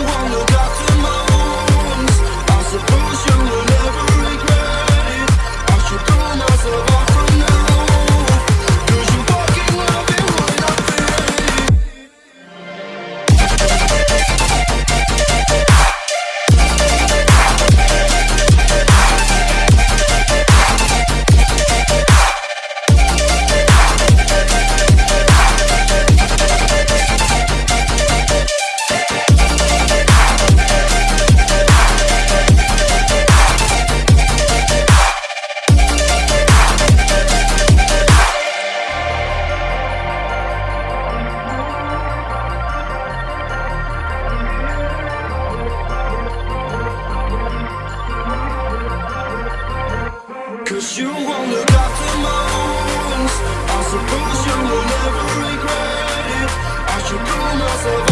you won't look after my wounds. I suppose you will Cause you won't look after my I suppose you will never regret it. I should throw myself